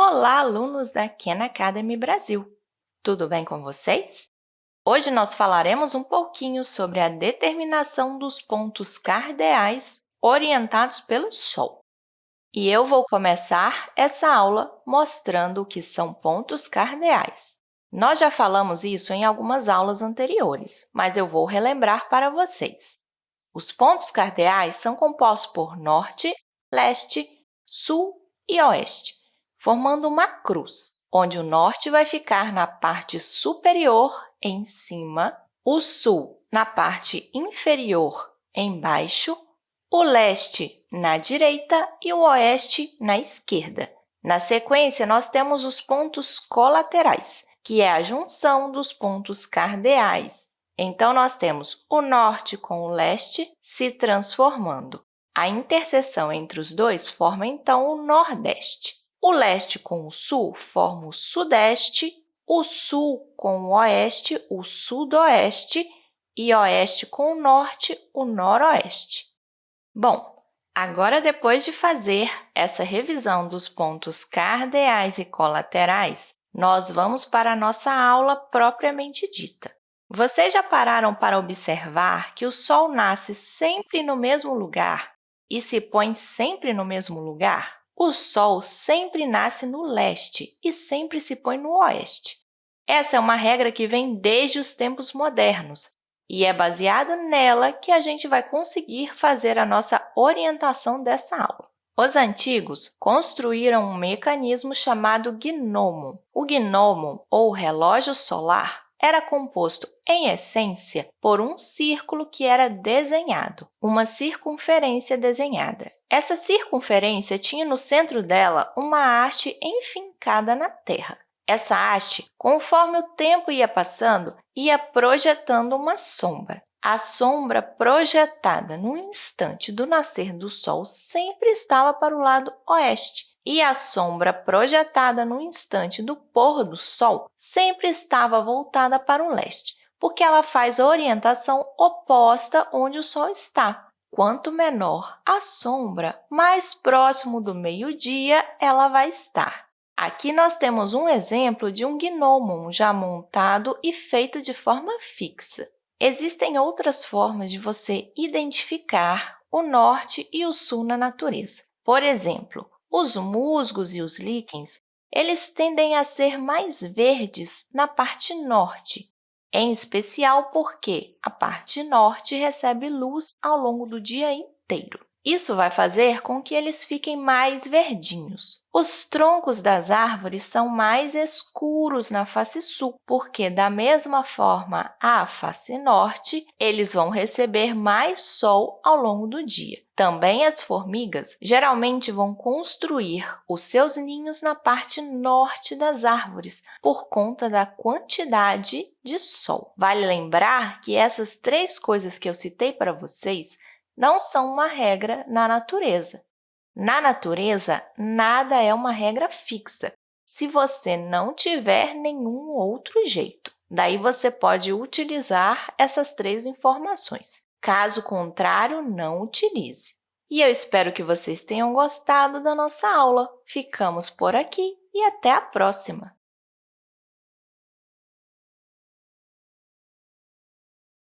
Olá, alunos da Khan Academy Brasil! Tudo bem com vocês? Hoje nós falaremos um pouquinho sobre a determinação dos pontos cardeais orientados pelo Sol. E eu vou começar essa aula mostrando o que são pontos cardeais. Nós já falamos isso em algumas aulas anteriores, mas eu vou relembrar para vocês. Os pontos cardeais são compostos por norte, leste, sul e oeste formando uma cruz, onde o norte vai ficar na parte superior, em cima, o sul na parte inferior, embaixo, o leste na direita e o oeste na esquerda. Na sequência, nós temos os pontos colaterais, que é a junção dos pontos cardeais. Então, nós temos o norte com o leste se transformando. A interseção entre os dois forma, então, o nordeste. O leste com o sul forma o sudeste, o sul com o oeste, o sudoeste, e oeste com o norte, o noroeste. Bom, agora, depois de fazer essa revisão dos pontos cardeais e colaterais, nós vamos para a nossa aula propriamente dita. Vocês já pararam para observar que o Sol nasce sempre no mesmo lugar e se põe sempre no mesmo lugar? O Sol sempre nasce no leste e sempre se põe no oeste. Essa é uma regra que vem desde os tempos modernos e é baseado nela que a gente vai conseguir fazer a nossa orientação dessa aula. Os antigos construíram um mecanismo chamado gnomo. O gnomo, ou relógio solar, era composto, em essência, por um círculo que era desenhado, uma circunferência desenhada. Essa circunferência tinha no centro dela uma haste enfincada na Terra. Essa haste, conforme o tempo ia passando, ia projetando uma sombra. A sombra projetada no instante do nascer do Sol sempre estava para o lado oeste, e a sombra projetada no instante do pôr do Sol sempre estava voltada para o leste, porque ela faz a orientação oposta onde o Sol está. Quanto menor a sombra, mais próximo do meio-dia ela vai estar. Aqui nós temos um exemplo de um gnomon já montado e feito de forma fixa. Existem outras formas de você identificar o norte e o sul na natureza. Por exemplo, os musgos e os líquens eles tendem a ser mais verdes na parte norte, em especial porque a parte norte recebe luz ao longo do dia inteiro. Isso vai fazer com que eles fiquem mais verdinhos. Os troncos das árvores são mais escuros na face sul, porque, da mesma forma, a face norte, eles vão receber mais sol ao longo do dia. Também as formigas geralmente vão construir os seus ninhos na parte norte das árvores, por conta da quantidade de sol. Vale lembrar que essas três coisas que eu citei para vocês não são uma regra na natureza. Na natureza, nada é uma regra fixa, se você não tiver nenhum outro jeito. Daí, você pode utilizar essas três informações. Caso contrário, não utilize. E eu espero que vocês tenham gostado da nossa aula. Ficamos por aqui e até a próxima!